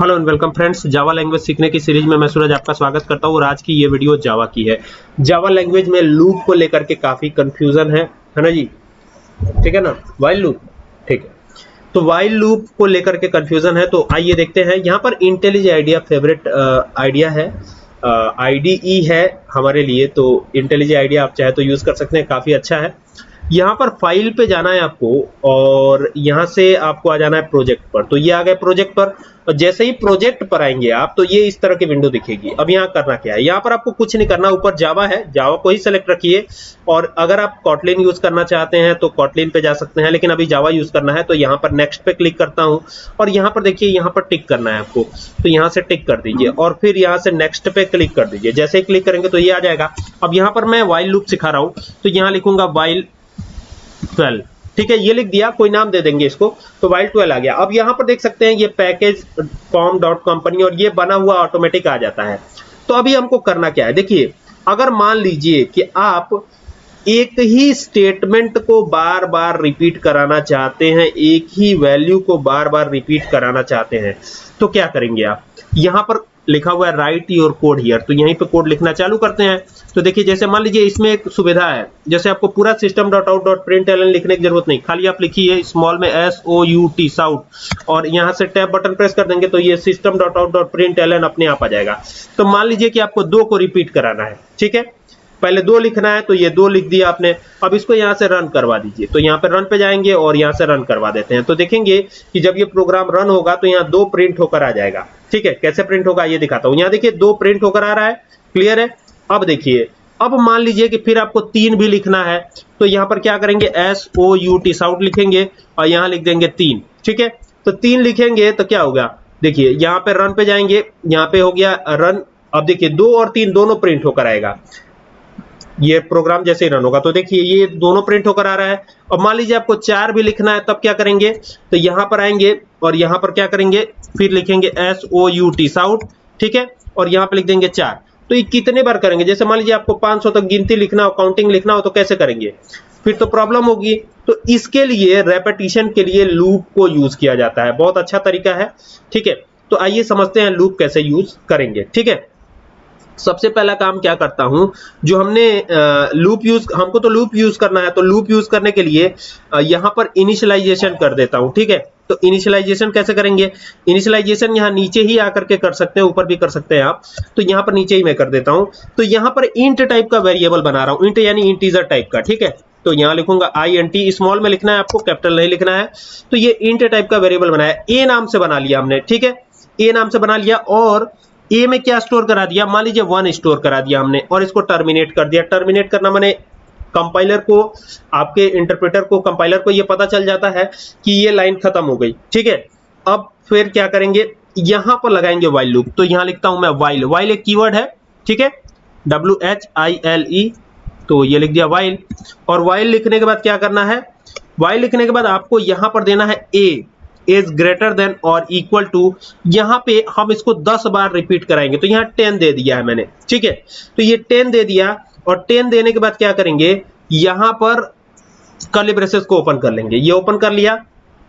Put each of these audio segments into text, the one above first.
Hello and welcome friends Java language सीखने की series में मैं सूरज आपका स्वागत करता हूँ और आज की ये वीडियो जावा की है। जावा लैंग्वेज में लूप को लेकर के काफ़ी कंफ्यूजन है है ना जी? ठीक है ना? वाइल लूप ठीक है। तो वाइल लूप को लेकर के कंफ्यूजन है तो आइए देखते हैं। यहाँ पर इंटेलिज आइडिया फेवरेट आइडिया है। आईडीई uh, है हमारे लिए तो इंटेलिज आइडिया आप चाहे तो यूज़ कर सकते हैं। काफ़ी अच्छा है। यहाँ पर फ़ाइल पे जाना है आपको, और यहाँ से आपको आ जाना है प्रोजेक्ट पर। तो ये आ गए प्रोजेक्ट पर। और जैसे ही प्रोजेक्ट पर आएँगे आप तो ये इस तरह की विंडो दिखेगी। अब यहाँ करना क्या है? यहाँ पर आपको कुछ नहीं करना, ऊपर जावा है। जावा को ही सेलेक्ट रखिए। और अगर आप कॉटलिन यूज़ करना चाहते हैं तो कॉटलिन पे जा सकते हैं, लेकिन अभी जावा यूज़ करना है तो यहाँ पर नेक्स्ट पे क्लिक करता हूँ। और यहाँ पर देखिए, यहाँ पर टिक करना है आपको। तो यहाँ से टिक कर दीजिए। और फिर यहाँ से नेक्स्ट पे क्लिक कर दीजिए। जैसे ही क्लिक करेंगे तो ये आ जाएगा। अब यहाँ पर मैं वाइल लूप सिखा रहा हूँ। तो यहाँ लिखूँगा वाइल ट्वेल्व। ठीक है, ये लिख दिया, कोई नाम दे देंगे इसको तो वाइल ट्वेल्व आ गया। अब यहाँ पर देख सकते हैं, ये पैकेज कॉम डॉट कंपनी और ये बना हुआ ऑटोमेटिक आ जाता है। तो अभी हमको करना क्या है? देखिए, अगर मान लीजिए कि आप एक ही स्टेटमेंट को बार बार रिपीट कराना चाहते हैं, एक ही वैल्यू को बार बार रिपीट कराना चाहते हैं तो क्या करेंगे आप? यहाँ पर लिखा हुआ है राइट योर कोड हियर तो यहीं पे कोड लिखना चालू करते हैं। तो देखिए, जैसे मान लीजिए इसमें एक सुविधा है। जैसे आपको पूरा system dot out dot print L लिखने की ज़रूरत नहीं। खाली आप लिखिए स्मॉल में S O U T sout और यहाँ से टैब बटन प्रेस कर देंगे तो ये system dot out dot print LN अपने आप आ जाएगा। तो मान लीजिए कि आपको दो को रिपीट कराना है, ठीक है? पहले दो लिखना है तो ये दो लिख दिया आपने। अब इसको यहाँ से रन करवा दीजिए। तो यहाँ पे रन पे जाएँगे और यहाँ से रन करवा देते हैं। तो देखेंगे कि जब ये प्रोग्राम रन होगा तो यहाँ दो प्रिंट होकर आ जाएगा। ठीक है, कैसे प्रिंट होगा ये दिखाता हूँ। यहाँ देखिए, दो प्रिंट होकर आ रहा है क्लियर है? अब देखिए, अब मान लीजिए कि फिर आपको तीन भी लिखना है तो यहाँ पर क्या करेंगे? S O U T sout लिखेंगे और यहाँ लिख देंगे तीन, ठीक है? तो तीन लिखेंगे तो क्या होगा? देखिए, यहाँ पर रन पे जाएँगे, यहाँ पे हो गया रन अब देखिए, दो और तीन दोनों प्रिंट होकर आएगा। ये प्रोग्राम जैसे ही रन होगा। तो देखिए, ये दोनों प्रिंट होकर आ रहा है। और मान लीजिए आपको चार भी लिखना है, तब क्या करेंगे? तो यहाँ पर आएँगे और यहाँ पर क्या करेंगे? फिर लिखेंगे S O U T sout ठीक है? और यहाँ पर लिख देंगे चार। तो ये कितने बार करेंगे? जैसे मान लीजिए आपको 500 तक गिनती लिखना हो काउंटिंग लिखना हो तो कैसे करेंगे? फिर तो प्रॉब्लम होगी। तो इसके लिए रेपिटेशन के लिए लूप को यूज़ किया जाता है। बहुत अच्छा तरीका है, ठीक है? तो आइए समझते हैं लूप कैसे यूज़ करेंगे, ठीक है? सबसे पहला काम क्या करता हूँ? जो हमने लूप यूज़ हमको तो लूप यूज़ करना है तो लूप यूज़ करने के लिए यहाँ पर इनिशियलाइजेशन कर देता हूँ, ठीक है? तो इनिशियलाइजेशन कैसे करेंगे? इनिशियलाइजेशन यहाँ नीचे ही आकर के कर सकते हैं, ऊपर भी कर सकते हैं आप। तो यहाँ पर नीचे ही मैं कर देता हूँ। तो यहाँ पर इंट टाइप का वेरिएबल बना रहा हूँ इंट यानी इंटीजर टाइप का, ठीक है? तो यहाँ लिखूँगा आई एन टी स्मॉल में लिखना है आपको कैपिटल नहीं लिखना है। तो ये इंट टाइप का वेरिएबल बनाया ए नाम से बना लिया हमने, ठीक है? ए नाम से बना लिया, और ए में क्या स्टोर करा दिया? मान लीजिए वन स्टोर करा दिया हमने और इसको टर्मिनेट कर दिया। टर्मिनेट करना मैंने कंपाइलर को, आपके इंटरप्रेटर को कंपाइलर को ये पता चल जाता है कि ये लाइन खत्म हो गई। ठीक है? अब फिर क्या करेंगे? यहाँ पर लगाएँगे वाइल लूप तो यहाँ लिखता हूँ मैं वाइल वाइल एक कीवर्ड है। ठीक है? W H I L E तो ये लिख दिया वाइल और वाइल लिखने के बाद क्या करना है? वाइल लिखने के बाद आपको यहाँ पर देना है ए इज़ ग्रेटर देन और इक्वल टू यहाँ पे हम इसको 10 बार रिपीट कराएँगे। तो यहाँ 10 दे दिया है मैंने। ठीक है? तो ये 10 दे दिया और 10 देने के बाद क्या करेंगे? यहाँ पर कर्ली ब्रेसेस को ओपन कर लेंगे। ये ओपन कर लिया।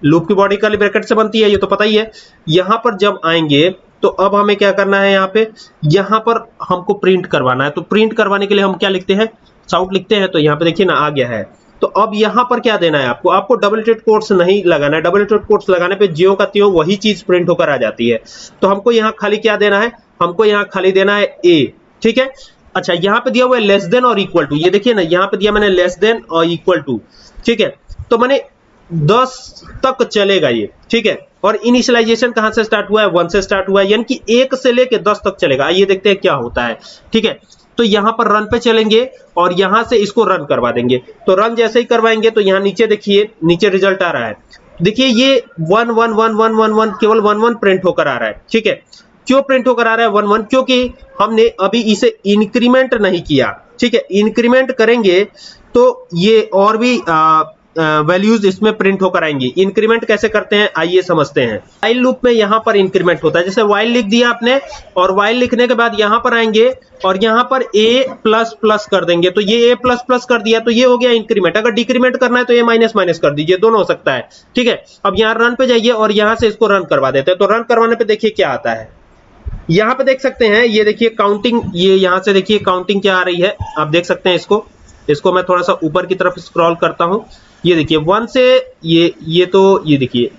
लूप की बॉडी कर्ली ब्रैकेट से बनती है, ये तो पता ही है। यहाँ पर जब आएँगे तो अब हमें क्या करना है यहाँ पे? यहाँ पर हमको प्रिंट करवाना है। तो प्रिंट करवाने के लिए हम क्या लिखते हैं? साउट लिखते हैं। तो यहाँ पे देखिए ना, आ गया है। तो अब यहाँ पर क्या देना है आपको? आपको डबल टेड कोट्स नहीं लगाना है। डबल टेड कोट्स लगाने पे जियो का तियो वही चीज़ प्रिंट होकर आ जाती है। तो हमको यहाँ खाली क्या देना है? हमको यहाँ खाली देना है ए ठीक है? अच्छा यहाँ पे दिया हुआ है लेस देन और इक्वल टू ये देखिए ना, यहाँ पे दिया मैंने लेस देन और इक्वल टू ठीक है? तो मैंने 10 तक चलेगा ये, ठीक है? और इनिशियलाइजेशन कहाँ से स्टार्ट हुआ है? वन से स्टार्ट हुआ है। यानी कि एक से लेके दस तक चलेगा। आइए देखते हैं क्या होता है, ठीक है? तो यहाँ पर रन पे चलेंगे और यहाँ से इसको रन करवा देंगे। तो रन जैसे ही करवाएँगे तो यहाँ नीचे देखिए नीचे रिज़ल्ट आ रहा है। देखिए ये one one one one one one केवल वन वन प्रिंट होकर आ रहा है ठीक है? क्यों प्रिंट होकर आ रहा है वन वन क्योंकि हमने अभी इसे इंक्रीमेंट नहीं किया ठीक है? इंक्रीमेंट करेंगे तो ये और भी आ, वैल्यूज़ इसमें प्रिंट होकर आएँगी। इंक्रीमेंट कैसे करते हैं? आइए समझते हैं। वाइल लूप में यहाँ पर इंक्रीमेंट होता है। जैसे वाइल लिख दिया आपने, और वाइल लिखने के बाद यहाँ पर आएँगे, और यहाँ पर ए प्लस प्लस कर देंगे। तो ये ए प्लस प्लस कर दिया तो ये हो गया इंक्रीमेंट अगर डिक्रीमेंट करना है तो a माइनस माइनस कर दीजिए। दोनों हो सकता है। ठीक है? अब यहाँ रन पे जाइए, और यहाँ से इसको रन करवा देते हैं। तो रन करवाने पर देखिए क्या आता है। यहाँ पे देख सकते हैं, ये देखिए काउंटिंग ये यहाँ से देखिए काउंटिंग क्या आ रही है। आप देख सकते हैं इसको। इसको मैं थोड़ा सा ऊपर की तरफ़ स्क्रॉल करता हूँ। ये देखिए वन से ये ये तो ये देखिए,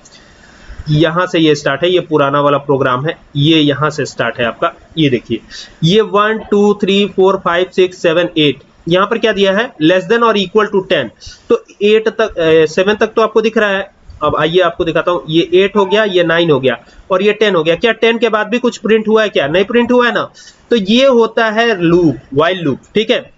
यहाँ से ये स्टार्ट है, ये पुराना वाला प्रोग्राम है, ये यहाँ से स्टार्ट है आपका, ये देखिए, ये one two three four five six seven eight यहाँ पर क्या दिया है लेस देन और इक्वल टू टेन तो एट तक सेवन तक तो आपको दिख रहा है, अब आइए आपको दिखाता हूँ, ये एट हो गया, ये नाइन हो गया, और ये टेन हो गया, क्या टेन के बाद भी कुछ प्रिंट हुआ है क्या? नहीं प्रिंट हुआ है ना तो ये होता है लूप वाइल लूप ठीक है?